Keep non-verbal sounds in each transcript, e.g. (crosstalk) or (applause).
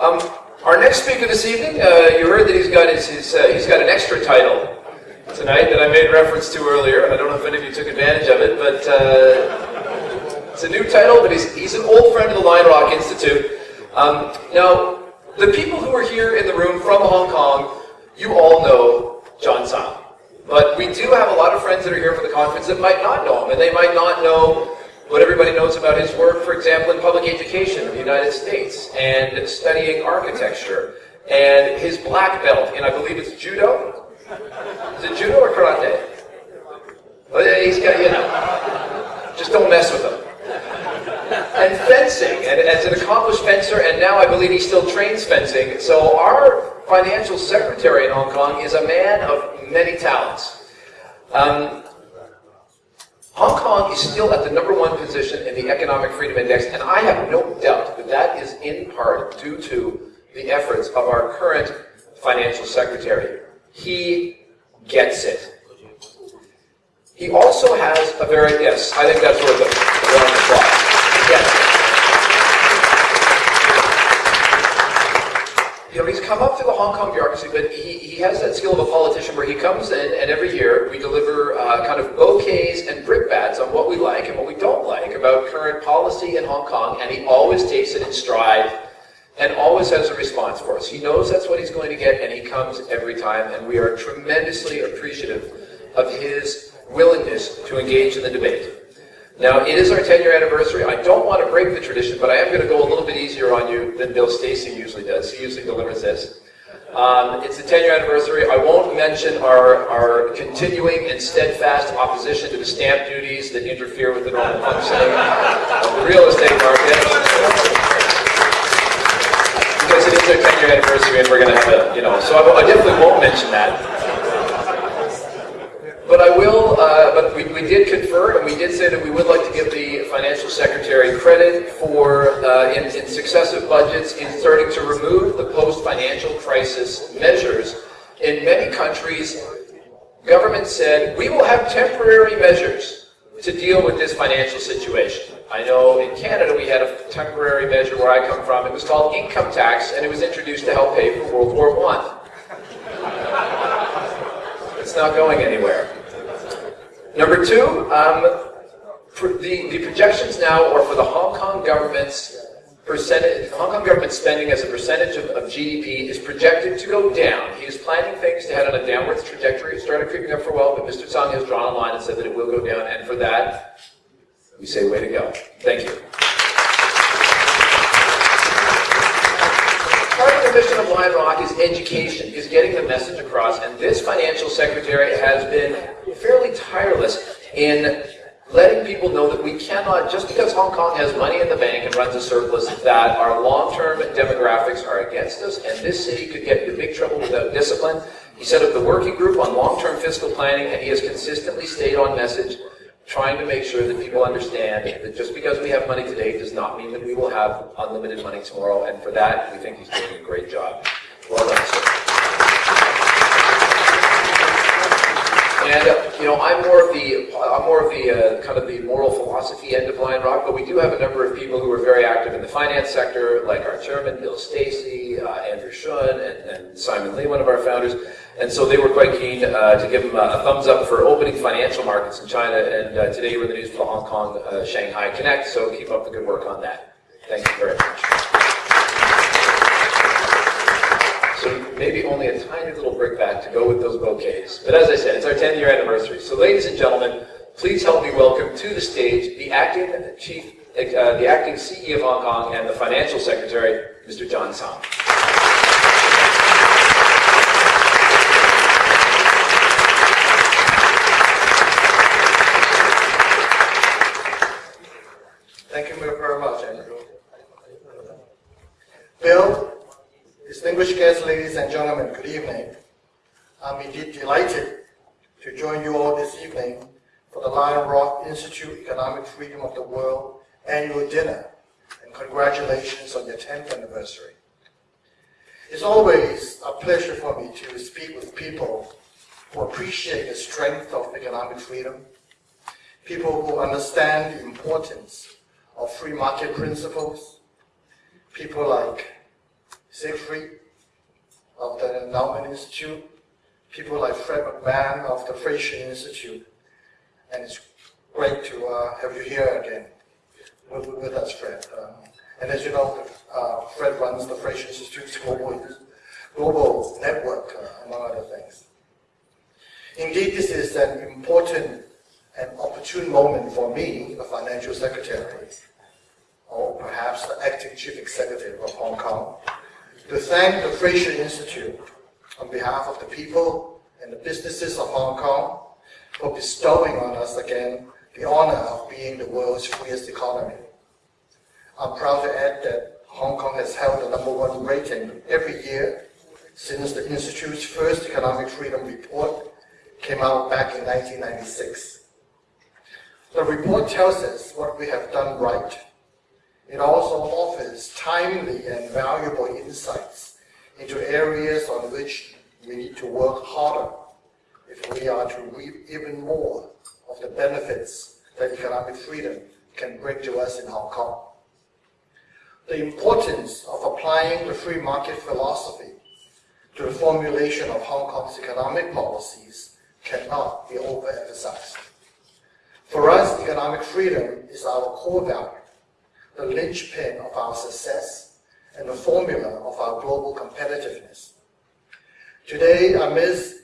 Um, our next speaker this evening, uh, you heard that he's got his, his uh, he's got an extra title tonight that I made reference to earlier. I don't know if any of you took advantage of it, but uh, it's a new title. But he's he's an old friend of the Lion Rock Institute. Um, now, the people who are here in the room from Hong Kong, you all know John Tsang. But we do have a lot of friends that are here for the conference that might not know him, and they might not know what everybody knows about his work, for example, in public education in the United States, and studying architecture, and his black belt in, I believe it's judo? Is it judo or karate? Well, he's got, you know, just don't mess with him. And fencing, and as an accomplished fencer, and now I believe he still trains fencing. So our financial secretary in Hong Kong is a man of many talents. Um, Hong Kong is still at the number one position in the Economic Freedom Index, and I have no doubt that that is in part due to the efforts of our current financial secretary. He gets it. He also has a very, yes, I think that's worth a round of applause. You know, he's come up through the Hong Kong bureaucracy, but he, he has that skill of a politician where he comes in and every year we deliver uh, kind of bouquets and brickbats on what we like and what we don't like about current policy in Hong Kong, and he always takes it in stride and always has a response for us. He knows that's what he's going to get, and he comes every time, and we are tremendously appreciative of his willingness to engage in the debate. Now, it is our 10-year anniversary. I don't want to break the tradition, but I am going to go a little bit easier on you than Bill Stacey usually does. He usually delivers this. Um, it's the 10-year anniversary. I won't mention our, our continuing and steadfast opposition to the stamp duties that interfere with the normal functioning of the real estate market. Because it is our 10-year anniversary and we're going to have a, you know, so I, I definitely won't mention that. But I will, uh, but we, we did confer, and we did say that we would like to give the financial secretary credit for, uh, in, in successive budgets, in starting to remove the post-financial crisis measures. In many countries, government said, we will have temporary measures to deal with this financial situation. I know in Canada we had a temporary measure where I come from. It was called income tax, and it was introduced to help pay for World War I. It's not going anywhere. Number two, um, the, the projections now are for the Hong Kong government's percentage, Hong Kong government spending as a percentage of, of, GDP is projected to go down. He is planning things to head on a downwards trajectory. It started creeping up for a while, but Mr. Tsang has drawn a line and said that it will go down, and for that, we say way to go. Thank you. Part of the mission of Lion Rock is education, is getting the message across, and this financial secretary has been fairly tireless in letting people know that we cannot, just because Hong Kong has money in the bank and runs a surplus, that our long-term demographics are against us, and this city could get into big trouble without discipline. He set up the working group on long-term fiscal planning, and he has consistently stayed on message, trying to make sure that people understand that just because we have money today does not mean that we will have unlimited money tomorrow, and for that, we think he's doing a great job. Well done, sir. Uh, you know, I'm more of the I'm more of the uh, kind of the moral philosophy end of Lion Rock, but we do have a number of people who are very active in the finance sector, like our chairman Bill Stacey, uh, Andrew Shuen, and, and, Simon Lee, one of our founders. And so they were quite keen uh, to give him a, thumbs up for opening financial markets in China. And uh, today we're in the news for the Hong Kong uh, Shanghai Connect. So keep up the good work on that. Thank you very much. Maybe only a tiny little brickbat to go with those bouquets. But as I said, it's our 10 year anniversary. So ladies and gentlemen, please help me welcome to the stage the acting chief, uh, the acting CEO of Hong Kong and the financial secretary, Mr. John Tsang. Thank you very much, Andrew. Bill, Distinguished guests, ladies and gentlemen, good evening. I'm indeed delighted to join you all this evening for the Lion Rock Institute Economic Freedom of the World annual dinner, and congratulations on your 10th anniversary. It's always a pleasure for me to speak with people who appreciate the strength of economic freedom, people who understand the importance of free market principles, people like Siegfried of the Endowment Institute, people like Fred McMahon of the Fraser Institute, and it's great to uh, have you here again with, with us, Fred. Um, and as you know, uh, Fred runs the Fraser Institute's global, global network, uh, among other things. Indeed, this is an important and opportune moment for me, the financial secretary, or perhaps the acting chief executive of Hong Kong, to thank the Fraser Institute on behalf of the people and the businesses of Hong Kong for bestowing on us again the honor of being the world's freest economy. I'm proud to add that Hong Kong has held the number one rating every year since the Institute's first economic freedom report came out back in 1996. The report tells us what we have done right. It also offers timely and valuable insights into areas on which we need to work harder if we are to reap even more of the benefits that economic freedom can bring to us in Hong Kong. The importance of applying the free market philosophy to the formulation of Hong Kong's economic policies cannot be overemphasized. For us, economic freedom is our core value, the linchpin of our success, and the formula of our global competitiveness. Today, amidst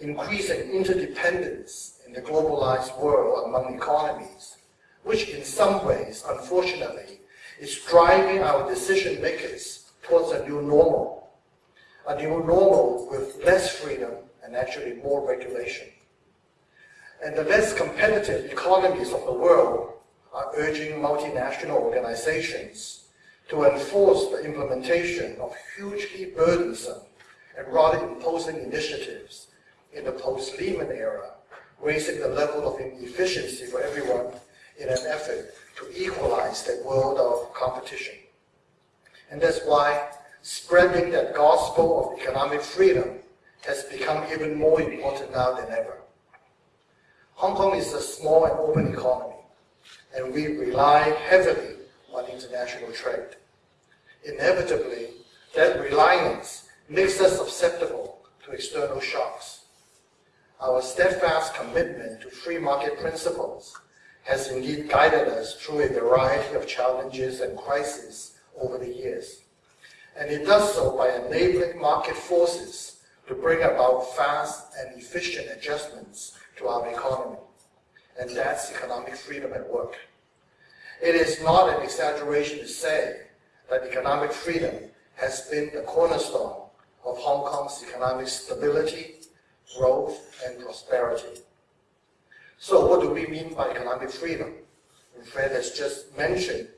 increasing interdependence in the globalized world among economies, which in some ways, unfortunately, is driving our decision makers towards a new normal, a new normal with less freedom and actually more regulation. And the less competitive economies of the world are urging multinational organizations to enforce the implementation of hugely burdensome and rather imposing initiatives in the post-Lehman era, raising the level of efficiency for everyone in an effort to equalize that world of competition. And that's why spreading that gospel of economic freedom has become even more important now than ever. Hong Kong is a small and open economy, and we rely heavily on international trade. Inevitably, that reliance makes us susceptible to external shocks. Our steadfast commitment to free market principles has indeed guided us through a variety of challenges and crises over the years. And it does so by enabling market forces to bring about fast and efficient adjustments to our economy. And that's economic freedom at work. It is not an exaggeration to say that economic freedom has been the cornerstone of Hong Kong's economic stability, growth, and prosperity. So what do we mean by economic freedom? Fred has just mentioned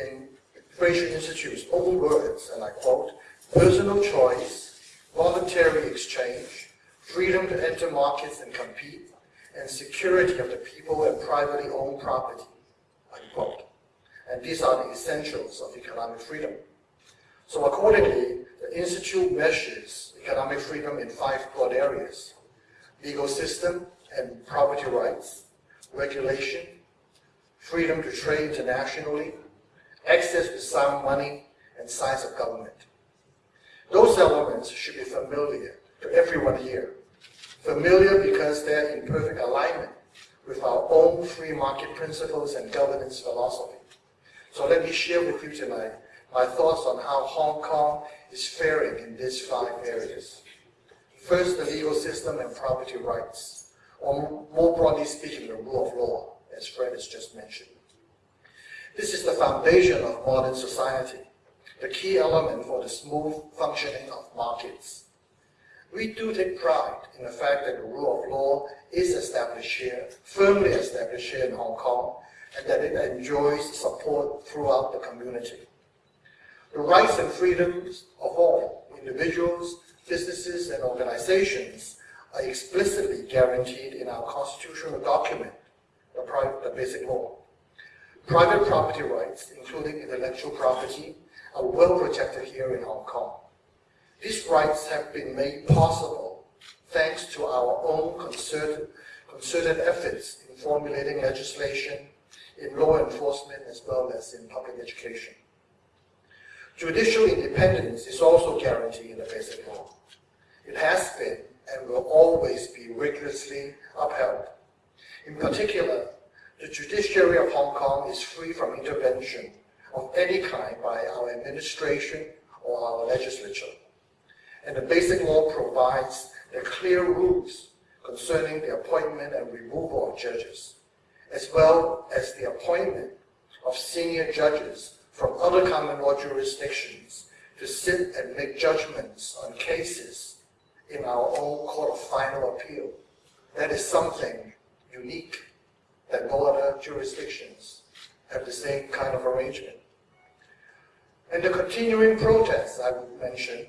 in Fraser Institute's own words, and I quote, personal choice, voluntary exchange, freedom to enter markets and compete, and security of the people and privately owned property, unquote. And these are the essentials of economic freedom. So accordingly, the Institute measures economic freedom in five broad areas. Legal system and property rights, regulation, freedom to trade internationally, access to sound money, and size of government. Those elements should be familiar to everyone here Familiar because they're in perfect alignment with our own free market principles and governance philosophy. So let me share with you tonight my thoughts on how Hong Kong is faring in these five areas. First, the legal system and property rights, or more broadly speaking, the rule of law, as Fred has just mentioned. This is the foundation of modern society, the key element for the smooth functioning of markets. We do take pride in the fact that the rule of law is established here, firmly established here in Hong Kong, and that it enjoys support throughout the community. The rights and freedoms of all, individuals, businesses, and organizations, are explicitly guaranteed in our constitutional document, the, the Basic Law. Private property rights, including intellectual property, are well protected here in Hong Kong. These rights have been made possible thanks to our own concerted, concerted efforts in formulating legislation, in law enforcement, as well as in public education. Judicial independence is also guaranteed in the basic law. It has been and will always be rigorously upheld. In particular, the judiciary of Hong Kong is free from intervention of any kind by our administration or our legislature. And the basic law provides the clear rules concerning the appointment and removal of judges, as well as the appointment of senior judges from other common law jurisdictions to sit and make judgments on cases in our own court of final appeal. That is something unique that no other jurisdictions have the same kind of arrangement. And the continuing protests I would mention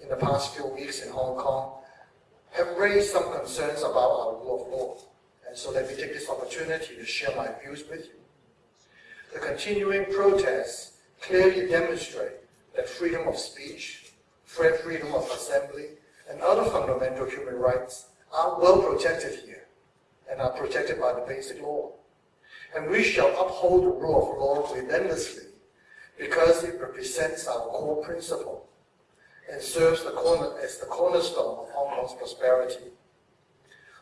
in the past few weeks in Hong Kong have raised some concerns about our rule of law. And so let me take this opportunity to share my views with you. The continuing protests clearly demonstrate that freedom of speech, freedom of assembly, and other fundamental human rights are well protected here and are protected by the basic law. And we shall uphold the rule of law relentlessly because it represents our core principle and serves the corner, as the cornerstone of Hong Kong's prosperity.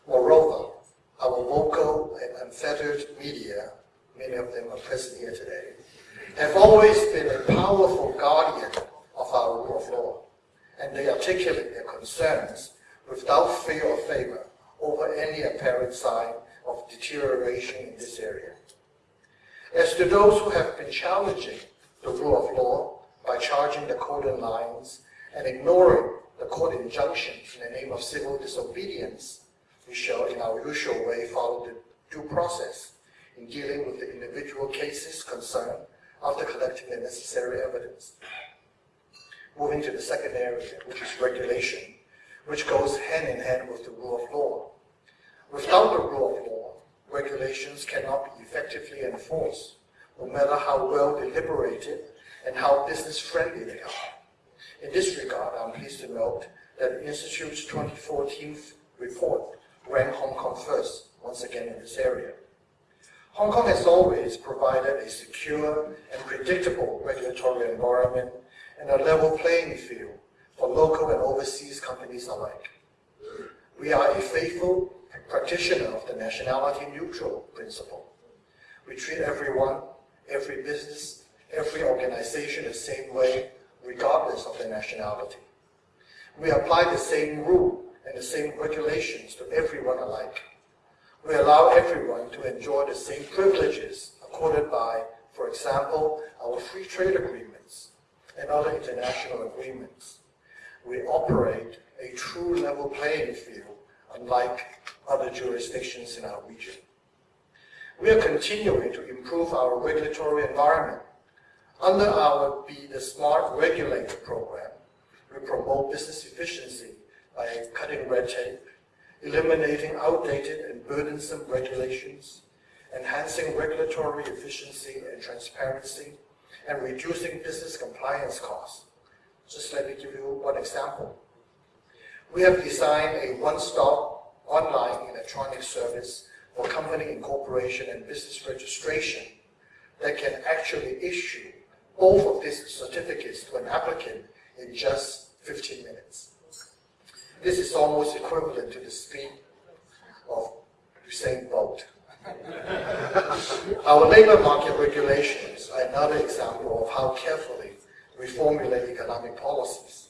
Moreover, our vocal and unfettered media, many of them are present here today, have always been a powerful guardian of our rule of law, and they articulate their concerns without fear or favor over any apparent sign of deterioration in this area. As to those who have been challenging the rule of law by charging the cordon lines and ignoring the court injunctions in the name of civil disobedience, we shall in our usual way follow the due process in dealing with the individual cases concerned after collecting the necessary evidence. Moving to the second area, which is regulation, which goes hand in hand with the rule of law. Without the rule of law, regulations cannot be effectively enforced, no matter how well deliberated and how business-friendly they are. In this regard, I'm pleased to note that the Institute's 2014 report ranked Hong Kong first, once again in this area. Hong Kong has always provided a secure and predictable regulatory environment and a level playing field for local and overseas companies alike. We are a faithful practitioner of the nationality neutral principle. We treat everyone, every business, every organization the same way, regardless of their nationality. We apply the same rule and the same regulations to everyone alike. We allow everyone to enjoy the same privileges accorded by, for example, our free trade agreements and other international agreements. We operate a true level playing field, unlike other jurisdictions in our region. We are continuing to improve our regulatory environment. Under our Be the Smart Regulator program, we promote business efficiency by cutting red tape, eliminating outdated and burdensome regulations, enhancing regulatory efficiency and transparency, and reducing business compliance costs. Just let me give you one example. We have designed a one-stop online electronic service for company incorporation and business registration that can actually issue both of these certificates to an applicant in just 15 minutes. This is almost equivalent to the speed of Usain Bolt. Our labor market regulations are another example of how carefully we formulate economic policies.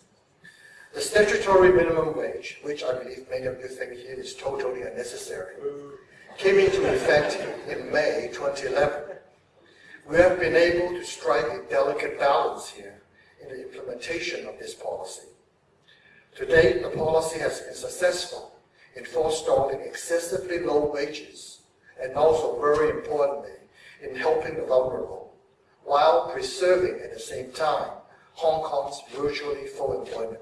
The statutory minimum wage, which I believe many of you think here is totally unnecessary, came into effect in May 2011. We have been able to strike a delicate balance here in the implementation of this policy. To date, the policy has been successful in forestalling excessively low wages and also, very importantly, in helping the vulnerable, while preserving at the same time Hong Kong's virtually full employment.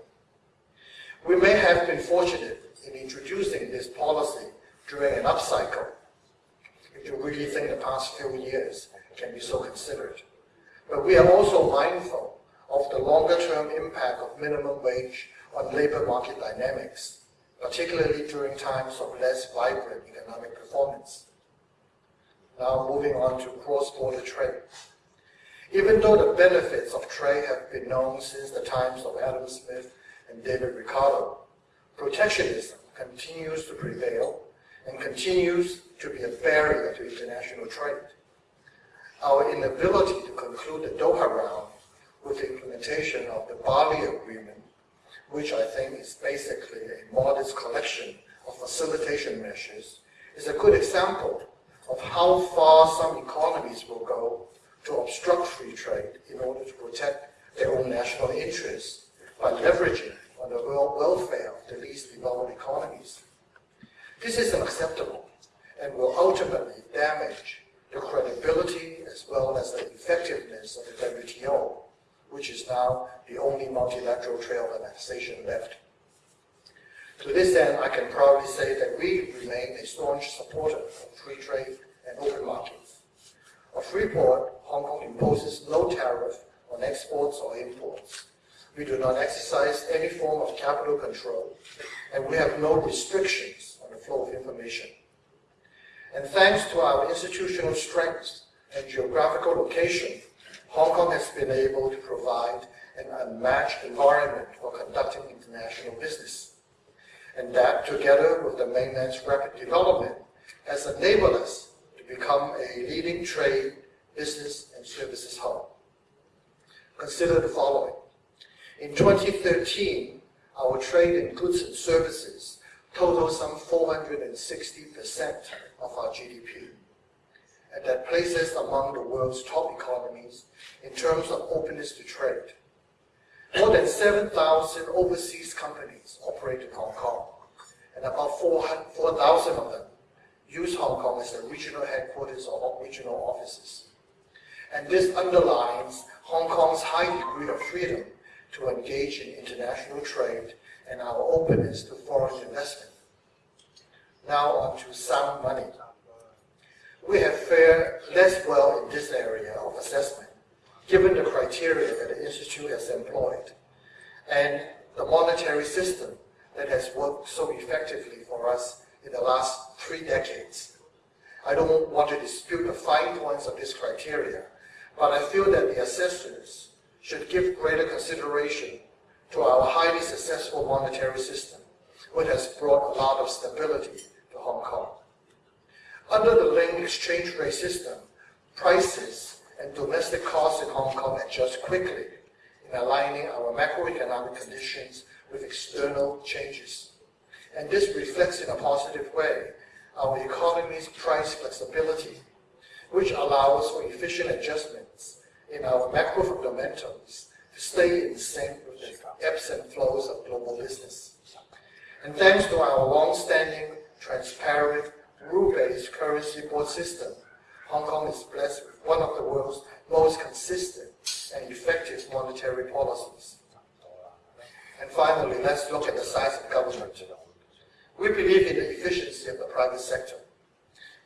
We may have been fortunate in introducing this policy during an upcycle, if you really think the past few years can be so considered. But we are also mindful of the longer-term impact of minimum wage on labor market dynamics, particularly during times of less vibrant economic performance. Now moving on to cross-border trade. Even though the benefits of trade have been known since the times of Adam Smith and David Ricardo, protectionism continues to prevail and continues to be a barrier to international trade. Our inability to conclude the Doha round with the implementation of the Bali Agreement, which I think is basically a modest collection of facilitation measures, is a good example of how far some economies will go to obstruct free trade in order to protect their own national interests by leveraging on the world welfare of the least developed economies. This is unacceptable and will ultimately damage credibility as well as the effectiveness of the WTO, which is now the only multilateral trade organization left. To this end, I can proudly say that we remain a staunch supporter of free trade and open markets. A free port, Hong Kong imposes no tariff on exports or imports. We do not exercise any form of capital control, and we have no restrictions on the flow of information. And thanks to our institutional strength and geographical location, Hong Kong has been able to provide an unmatched environment for conducting international business. And that, together with the mainland's rapid development, has enabled us to become a leading trade, business, and services hub. Consider the following. In 2013, our trade in goods and services totaled some 460% of our GDP. And that places among the world's top economies in terms of openness to trade. More than 7,000 overseas companies operate in Hong Kong, and about 4,000 of them use Hong Kong as their regional headquarters or regional offices. And this underlines Hong Kong's high degree of freedom to engage in international trade and our openness to foreign investment. Now on to sound money. We have fared less well in this area of assessment, given the criteria that the Institute has employed, and the monetary system that has worked so effectively for us in the last three decades. I don't want to dispute the fine points of this criteria, but I feel that the assessors should give greater consideration to our highly successful monetary system, which has brought a lot of stability to Hong Kong. Under the linked exchange rate system, prices and domestic costs in Hong Kong adjust quickly in aligning our macroeconomic conditions with external changes. And this reflects in a positive way our economy's price flexibility, which allows for efficient adjustments in our macro fundamentals stay in sync with the ebbs and flows of global business. And thanks to our long-standing, transparent, rule-based currency board system, Hong Kong is blessed with one of the world's most consistent and effective monetary policies. And finally, let's look at the size of government. We believe in the efficiency of the private sector.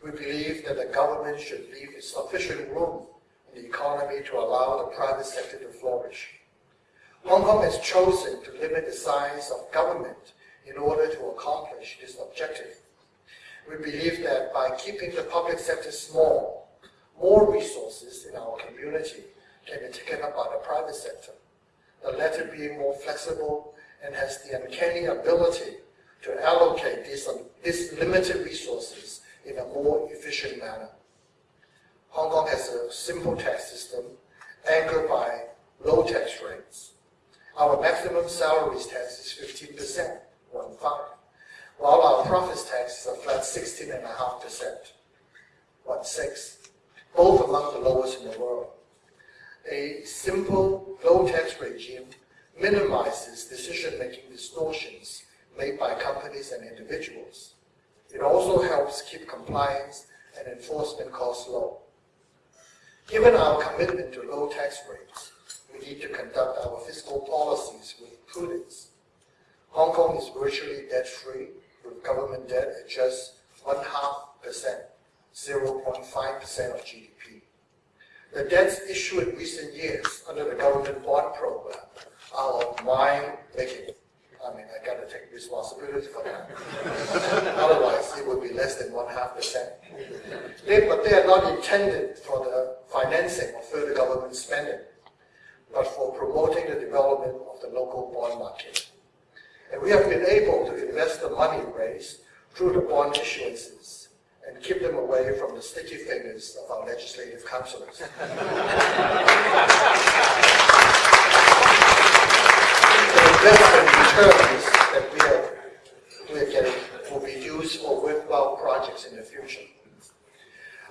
We believe that the government should leave sufficient room in the economy to allow the private sector to flourish. Hong Kong has chosen to limit the size of government in order to accomplish this objective. We believe that by keeping the public sector small, more resources in our community can be taken up by the private sector, the latter being more flexible and has the uncanny ability to allocate these, these limited resources in a more efficient manner. Hong Kong has a simple tax system anchored by low tax rates. Our maximum salaries tax is 15%, one five, while our profits tax is a flat 16.5%, one six, both among the lowest in the world. A simple low tax regime minimizes decision-making distortions made by companies and individuals. It also helps keep compliance and enforcement costs low. Given our commitment to low tax rates, we need to conduct our fiscal policies with prudence. Hong Kong is virtually debt-free, with government debt at just one half percent, 0.5% of GDP. The debts issued in recent years under the government bond program are of my making. I mean, I gotta take responsibility for that. (laughs) Otherwise, it would be less than one half percent. They, but they are not intended for the financing of further government spending. Local bond market. And we have been able to invest the money raised through the bond issuances and keep them away from the sticky fingers of our legislative councillors. the investment returns that we are, we are getting will be used for worthwhile projects in the future.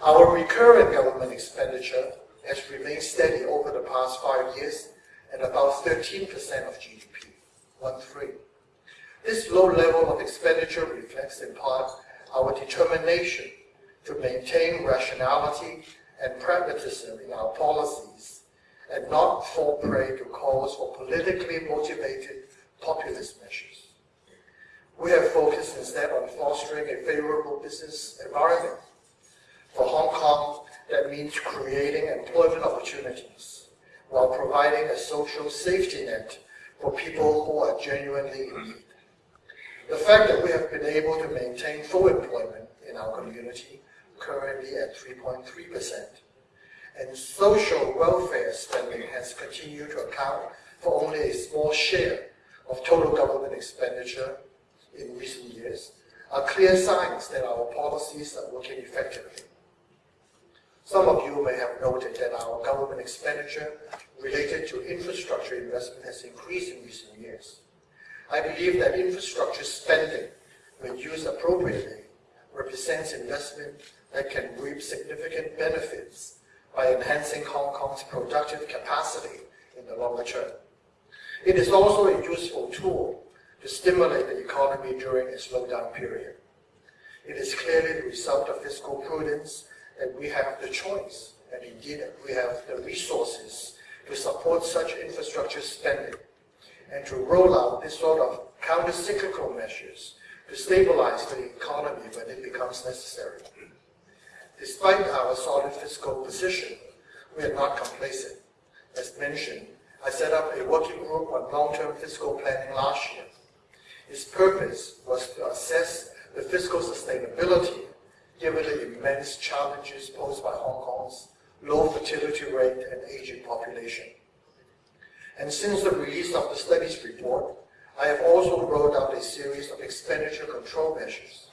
Our recurrent government expenditure has remained steady over the past five years at about 13% of GDP, one three. This low level of expenditure reflects in part our determination to maintain rationality and pragmatism in our policies and not fall prey to calls for politically motivated populist measures. We have focused instead on fostering a favorable business environment. For Hong Kong, that means creating employment opportunities while providing a social safety net for people who are genuinely in need. The fact that we have been able to maintain full employment in our community, currently at 3.3%, and social welfare spending has continued to account for only a small share of total government expenditure in recent years, are clear signs that our policies are working effectively. Some of you may have noted that our government expenditure related to infrastructure investment has increased in recent years. I believe that infrastructure spending, when used appropriately, represents investment that can reap significant benefits by enhancing Hong Kong's productive capacity in the longer term. It is also a useful tool to stimulate the economy during a slowdown period. It is clearly the result of fiscal prudence that we have the choice, and indeed we have the resources to support such infrastructure spending and to roll out this sort of counter-cyclical measures to stabilize the economy when it becomes necessary. Despite our solid fiscal position, we are not complacent. As mentioned, I set up a working group on long-term fiscal planning last year. Its purpose was to assess the fiscal sustainability given the immense challenges posed by Hong Kong's low fertility rate and aging population. And since the release of the studies report, I have also rolled out a series of expenditure control measures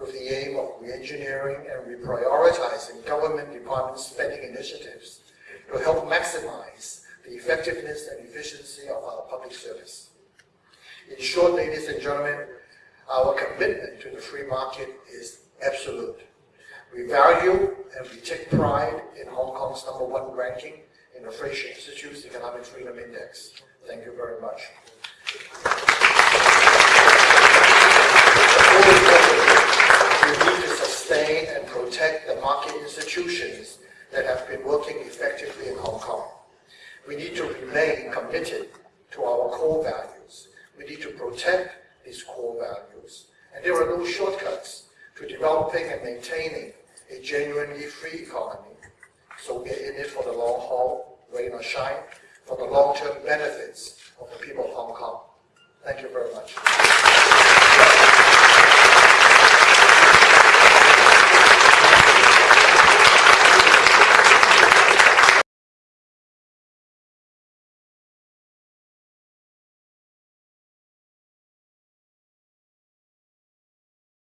with the aim of re-engineering and reprioritizing government department spending initiatives to help maximize the effectiveness and efficiency of our public service. In short, ladies and gentlemen, our commitment to the free market is absolute. We value and we take pride in Hong Kong's number one ranking in the Fraser Institute's Economic Freedom Index. Thank you very much.